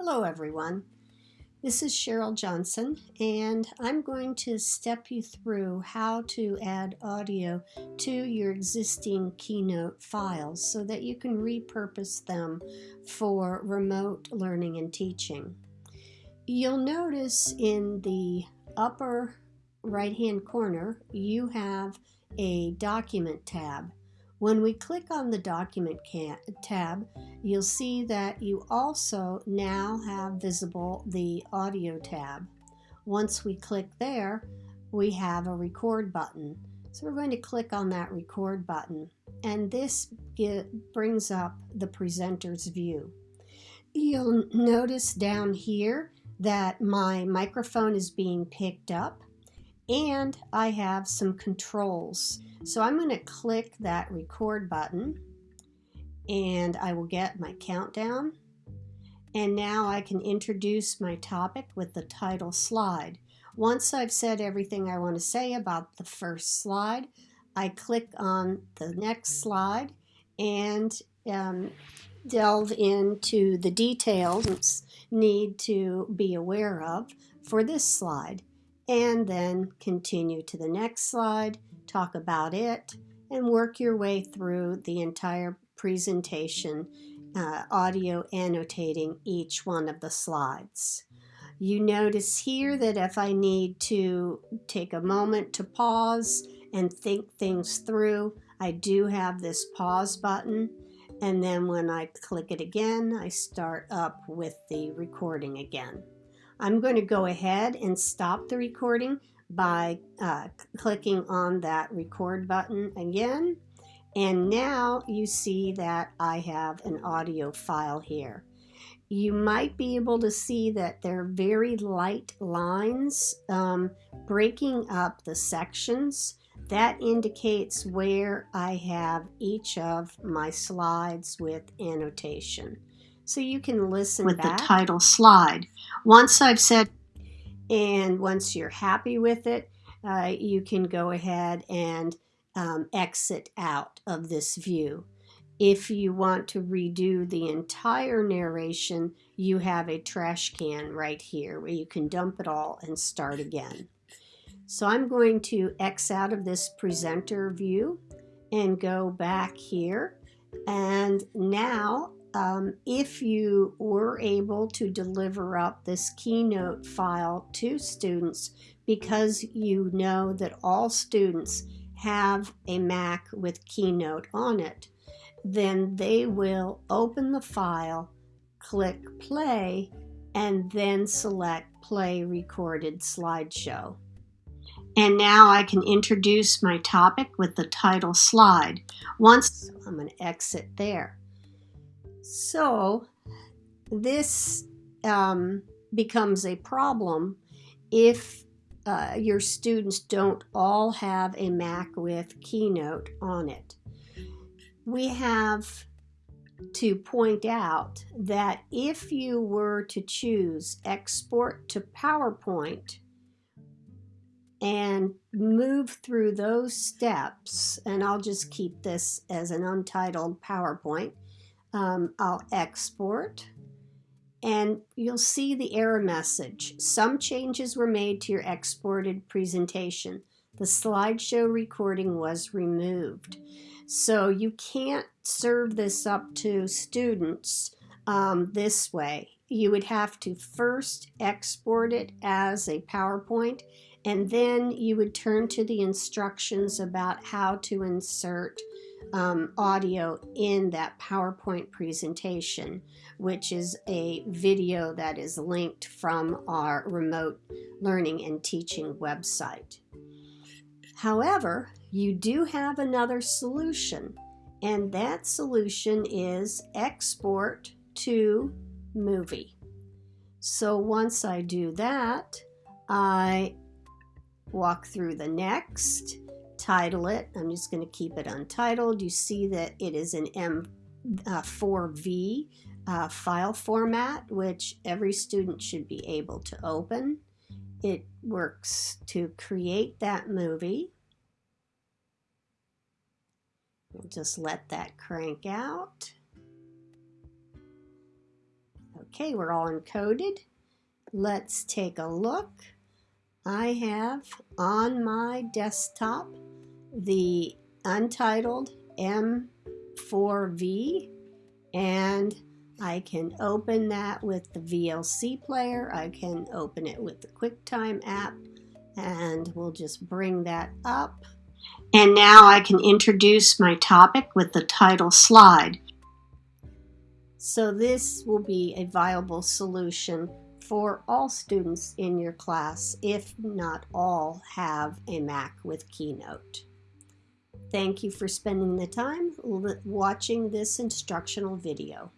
Hello everyone. This is Cheryl Johnson and I'm going to step you through how to add audio to your existing Keynote files so that you can repurpose them for remote learning and teaching. You'll notice in the upper right hand corner you have a document tab when we click on the document tab, you'll see that you also now have visible the audio tab. Once we click there, we have a record button. So we're going to click on that record button and this brings up the presenter's view. You'll notice down here that my microphone is being picked up and I have some controls. So I'm going to click that record button and I will get my countdown. And now I can introduce my topic with the title slide. Once I've said everything I want to say about the first slide, I click on the next slide and um, delve into the details need to be aware of for this slide and then continue to the next slide talk about it, and work your way through the entire presentation, uh, audio annotating each one of the slides. You notice here that if I need to take a moment to pause and think things through, I do have this pause button. And then when I click it again, I start up with the recording again. I'm going to go ahead and stop the recording by uh, clicking on that record button again. And now you see that I have an audio file here. You might be able to see that there are very light lines um, breaking up the sections. That indicates where I have each of my slides with annotation. So you can listen with back. the title slide. Once I've said and once you're happy with it, uh, you can go ahead and um, exit out of this view. If you want to redo the entire narration, you have a trash can right here where you can dump it all and start again. So I'm going to X out of this presenter view and go back here. And now um, if you were able to deliver up this Keynote file to students because you know that all students have a Mac with Keynote on it, then they will open the file, click play, and then select play recorded slideshow. And now I can introduce my topic with the title slide. Once I'm going to exit there. So this um, becomes a problem if uh, your students don't all have a Mac with Keynote on it. We have to point out that if you were to choose export to PowerPoint and move through those steps, and I'll just keep this as an untitled PowerPoint, um, I'll export and you'll see the error message. Some changes were made to your exported presentation. The slideshow recording was removed. So you can't serve this up to students um, this way. You would have to first export it as a PowerPoint and then you would turn to the instructions about how to insert um, audio in that PowerPoint presentation, which is a video that is linked from our remote learning and teaching website. However, you do have another solution, and that solution is export to movie. So once I do that, I walk through the next, title it. I'm just going to keep it untitled. You see that it is an M4V uh, uh, file format, which every student should be able to open. It works to create that movie. We'll just let that crank out. Okay, we're all encoded. Let's take a look. I have on my desktop the untitled M4V and I can open that with the VLC player. I can open it with the QuickTime app and we'll just bring that up. And now I can introduce my topic with the title slide. So this will be a viable solution for all students in your class, if not all have a Mac with Keynote. Thank you for spending the time watching this instructional video.